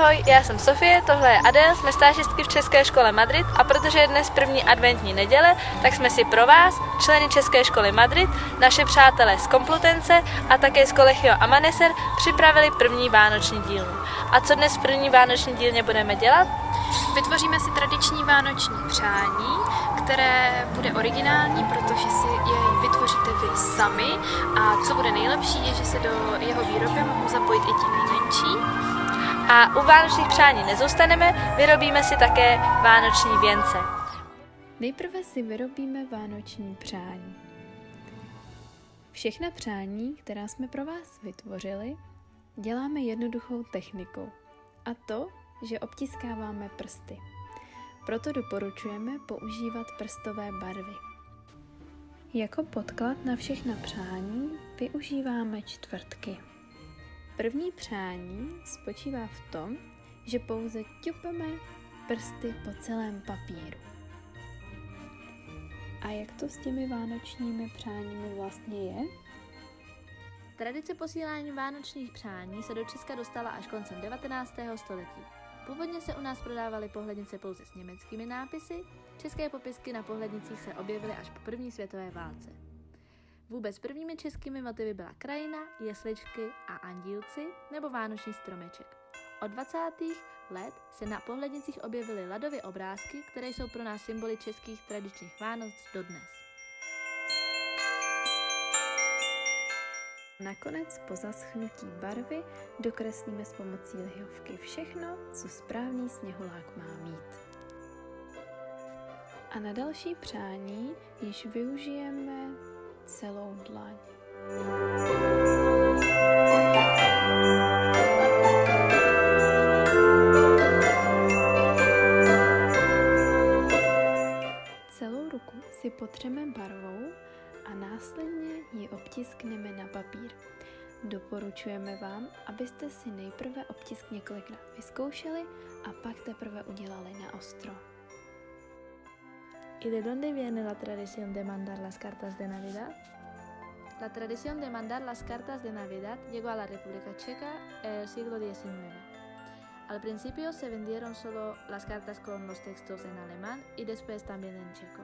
Ahoj, já jsem Sofie, tohle je Adel, jsme stážistky v České škole Madrid a protože je dnes první adventní neděle, tak jsme si pro vás, členy České školy Madrid, naše přátelé z Komplutence a také z Collegio Amanecer připravili první vánoční dílnu. A co dnes v první vánoční dílně budeme dělat? Vytvoříme si tradiční vánoční přání, které bude originální, protože si jej vytvoříte vy sami a co bude nejlepší je, že se do jeho výroby mohou zapojit i ti nejmenší. A u vánočních přání nezůstaneme, vyrobíme si také vánoční věnce. Nejprve si vyrobíme vánoční přání. Všechna přání, která jsme pro vás vytvořili, děláme jednoduchou technikou. A to, že obtiskáváme prsty. Proto doporučujeme používat prstové barvy. Jako podklad na všechna přání využíváme čtvrtky. První přání spočívá v tom, že pouze ťupeme prsty po celém papíru. A jak to s těmi vánočními přáními vlastně je? Tradice posílání vánočních přání se do Česka dostala až koncem 19. století. Původně se u nás prodávaly pohlednice pouze s německými nápisy, české popisky na pohlednicích se objevily až po první světové válce. Vůbec prvními českými motivy byla krajina, jesličky a andílci nebo vánoční stromeček. Od 20. let se na pohlednicích objevily ladové obrázky, které jsou pro nás symboly českých tradičních Vánoc dodnes. Nakonec po zaschnutí barvy dokreslíme s pomocí lihovky všechno, co správný sněhulák má mít. A na další přání již využijeme celou dlaň. Celou ruku si potřeme barvou a následně ji obtiskneme na papír. Doporučujeme vám, abyste si nejprve obtisk několikrát vyzkoušeli a pak teprve udělali na ostro. ¿Y de dónde viene la tradición de mandar las cartas de Navidad? La tradición de mandar las cartas de Navidad llegó a la República Checa en el siglo XIX. Al principio se vendieron solo las cartas con los textos en alemán y después también en checo.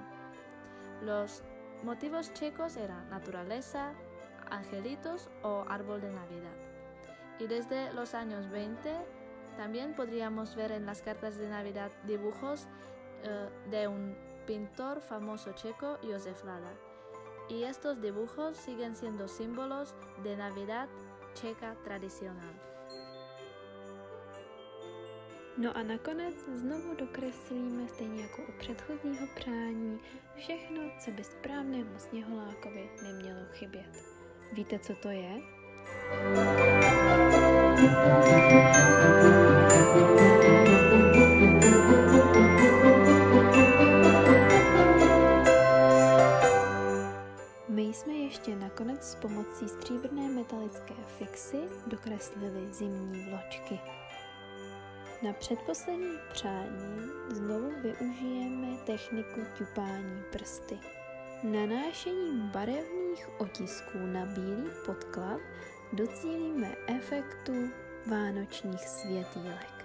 Los motivos checos eran naturaleza, angelitos o árbol de Navidad. Y desde los años 20 también podríamos ver en las cartas de Navidad dibujos uh, de un pintor famoso checo Josef Lada. Y estos dibujos siguen siendo símbolos de Navidad checa tradicional. No a nakonec znovu dokreslíme stejně jako u předchozího přání všechno, co by správnému sněholákovi nemělo chybět. Víte, co to je? Nakonec s pomocí stříbrné metalické fixy dokreslili zimní vločky. Na předposlední přání znovu využijeme techniku ťupání prsty. Nanášením barevných otisků na bílý podklad docílíme efektu vánočních světýlek.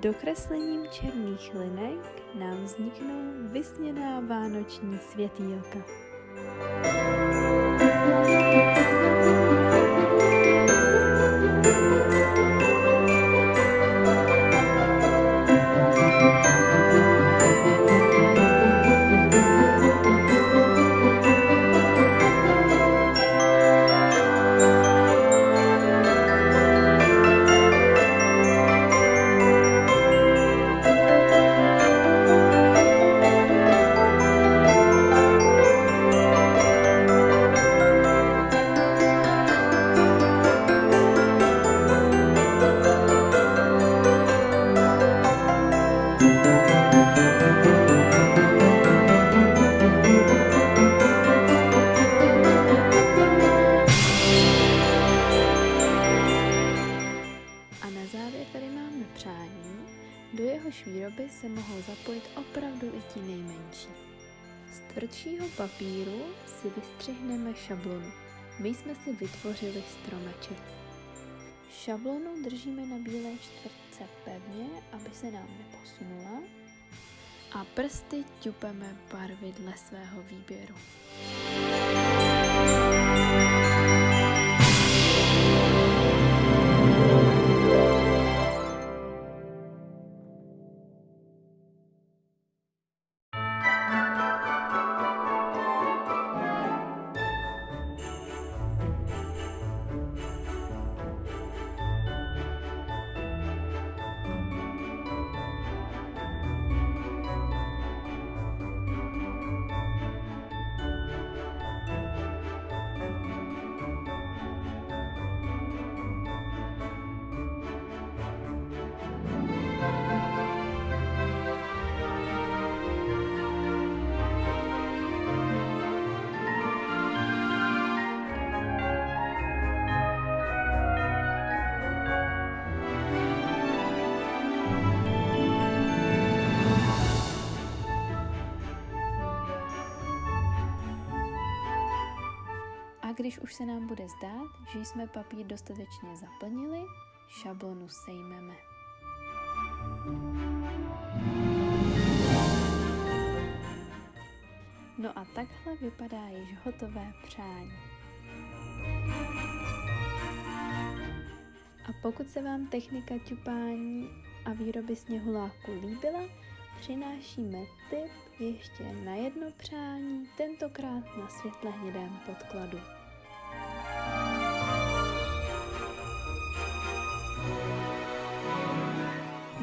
Dokreslením černých linek nám vzniknou vysněná vánoční světýlka. výroby šablonu. My jsme si vytvořili stromeček. Šablonu držíme na bílé čtvrtce pevně, aby se nám neposunula a prsty ťupeme barvy dle svého výběru. Když už se nám bude zdát, že jsme papír dostatečně zaplnili, šablonu sejmeme. No a takhle vypadá již hotové přání. A pokud se vám technika ťupání a výroby sněhuláku líbila, přinášíme tip ještě na jedno přání, tentokrát na světle hnědém podkladu.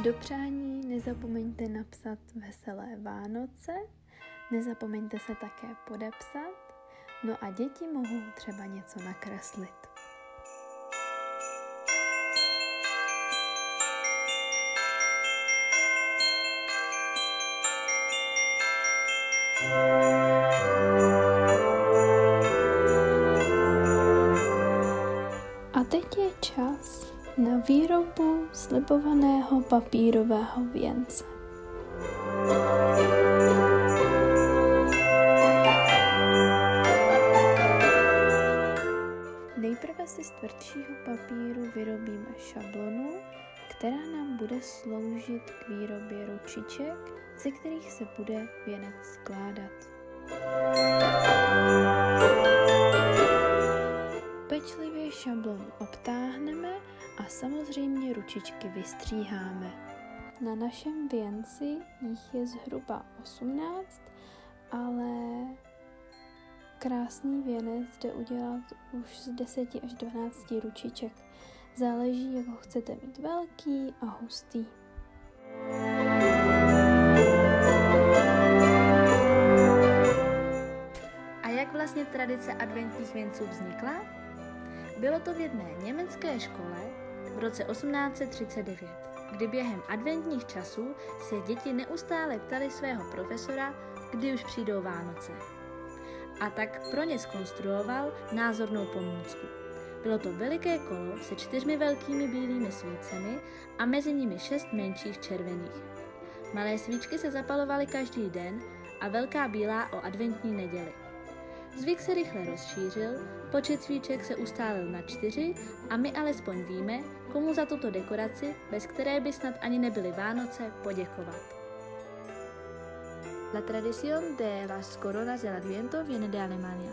Do přání nezapomeňte napsat veselé Vánoce, nezapomeňte se také podepsat, no a děti mohou třeba něco nakreslit. A teď je čas na výrobu slibovaného papírového věnce. Nejprve si z tvrdšího papíru vyrobíme šablonu, která nám bude sloužit k výrobě ručiček, ze kterých se bude věnec skládat. Pečlivě šablonu obtáhneme a samozřejmě ručičky vystříháme. Na našem věnci jich je zhruba 18, ale krásný věnec jde udělat už z 10 až 12 ručiček. Záleží, jak ho chcete mít velký a hustý. A jak vlastně tradice adventních věnců vznikla? Bylo to v jedné německé škole, v roce 1839, kdy během adventních časů se děti neustále ptali svého profesora, kdy už přijdou Vánoce. A tak pro ně skonstruoval názornou pomůcku. Bylo to veliké kolo se čtyřmi velkými bílými svícemi a mezi nimi šest menších červených. Malé svíčky se zapalovaly každý den a velká bílá o adventní neděli. Zvyk se rychle rozšířil, počet svíček se ustálil na čtyři a my alespoň víme, komu za tuto dekoraci, bez které by snad ani nebyly Vánoce, poděkovat. La tradición de las coronas del Adviento viene de Alemania.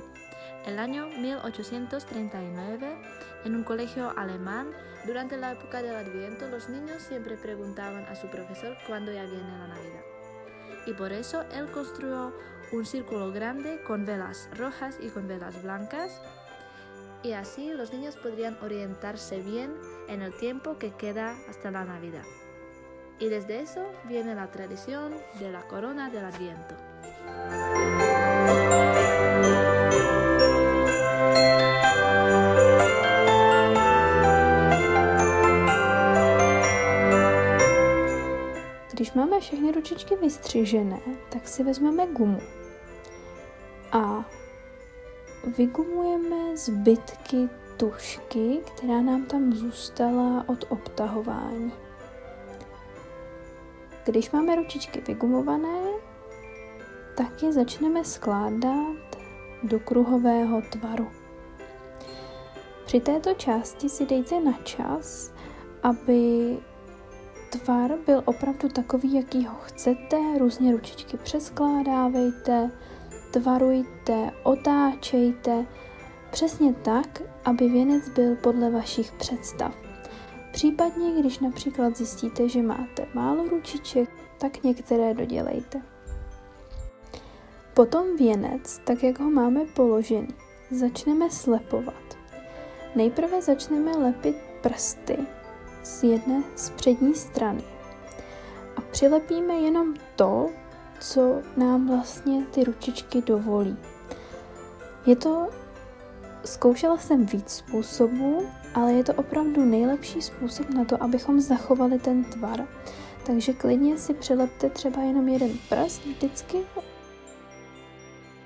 El año 1839, en un colegio alemán, durante la época del Adviento, los niños siempre preguntaban a su profesor cuándo ya viene la Navidad. Y por eso él construyó un círculo grande con velas rojas y con velas blancas y así los niños podrían orientarse bien en el tiempo que queda hasta la Navidad. Y desde eso viene la tradición de la corona del Adviento. Máme všechny ručičky vystřižené, tak si vezmeme gumu a vygumujeme zbytky tušky, která nám tam zůstala od obtahování. když máme ručičky vygumované, tak je začneme skládat do kruhového tvaru. Při této části si dejte na čas, aby tvar byl opravdu takový, jaký ho chcete. Různě ručičky přeskládávejte, tvarujte, otáčejte, přesně tak, aby věnec byl podle vašich představ. Případně, když například zjistíte, že máte málo ručiček, tak některé dodělejte. Potom věnec, tak jak ho máme položený, začneme slepovat. Nejprve začneme lepit prsty z jedné z přední strany a přilepíme jenom to, co nám vlastně ty ručičky dovolí. Je to, zkoušela jsem víc způsobů, ale je to opravdu nejlepší způsob na to, abychom zachovali ten tvar. Takže klidně si přilepte třeba jenom jeden prst vždycky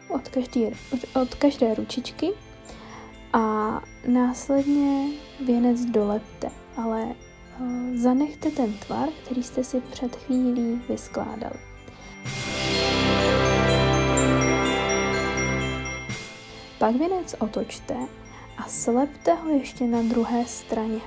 od každé, od, od každé ručičky a následně věnec dolepte, ale zanechte ten tvar, který jste si před chvílí vyskládali. Pak věnec otočte a slepte ho ještě na druhé straně.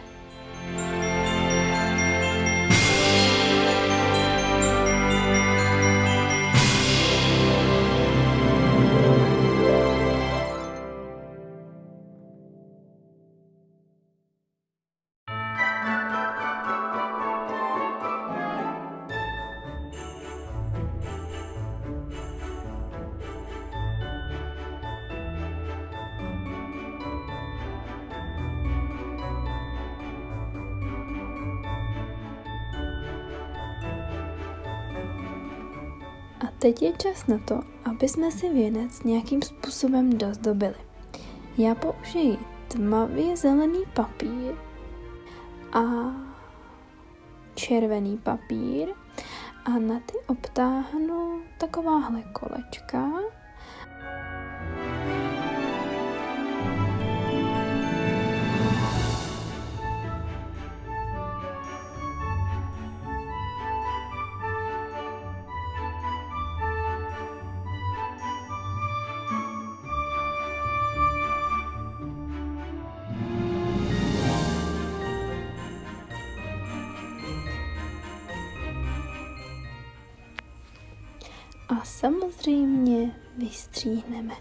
A teď je čas na to, aby jsme si věnec nějakým způsobem dozdobili. Já použiji tmavě zelený papír a červený papír a na ty obtáhnu takováhle kolečka a samozřejmě vystříhneme.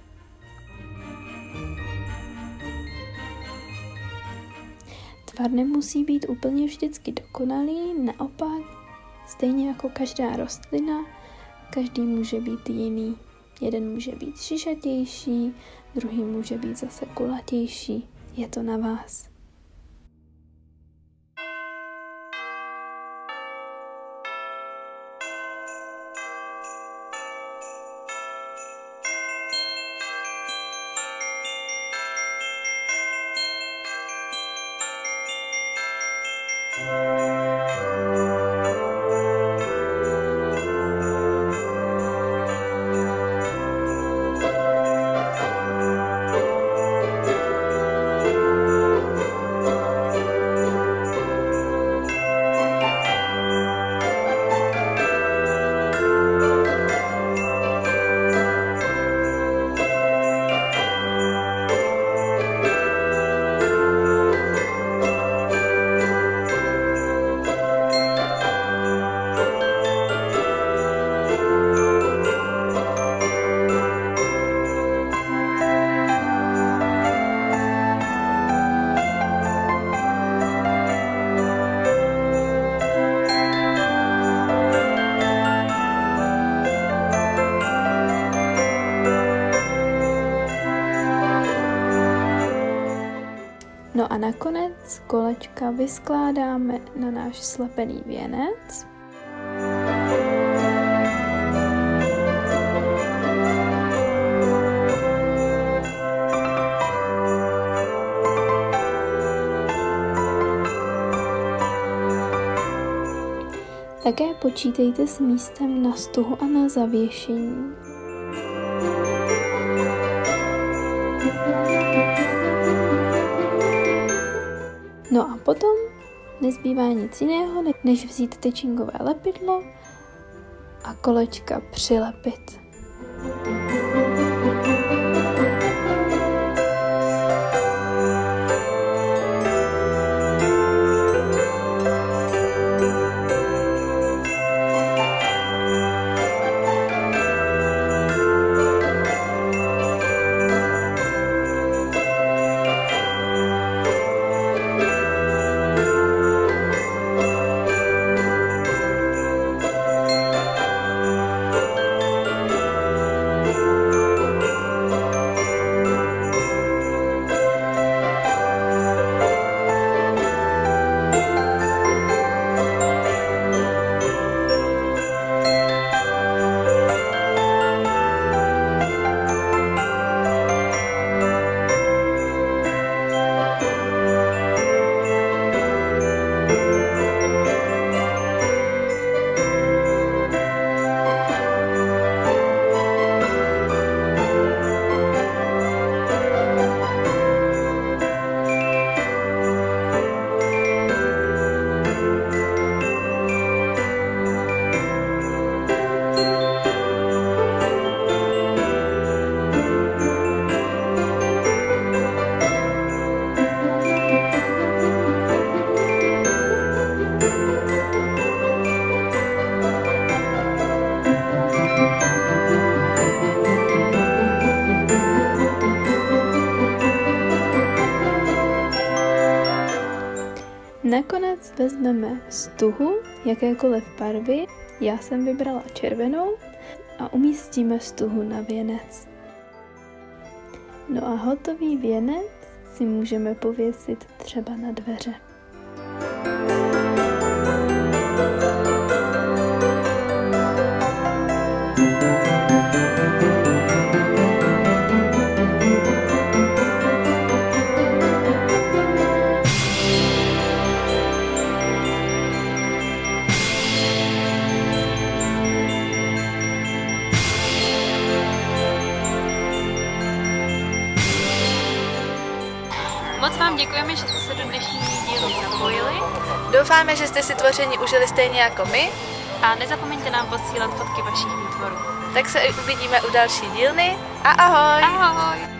Tvar nemusí být úplně vždycky dokonalý, naopak, stejně jako každá rostlina, každý může být jiný. Jeden může být šišatější, druhý může být zase kulatější. Je to na vás. Nakonec kolečka vyskládáme na náš slepený věnec. Také počítejte s místem na stuhu a na zavěšení. No a potom nezbývá nic jiného, než vzít tyčinkové lepidlo a kolečka přilepit. Nakonec vezmeme stuhu jakékoliv barvy, já jsem vybrala červenou a umístíme stuhu na věnec. No a hotový věnec si můžeme pověsit třeba na dveře. Doufáme, že jste si tvoření užili stejně jako my, a nezapomeňte nám posílat fotky vašich výtvorů. tak se uvidíme u další dílny a ahoj! Ahoj!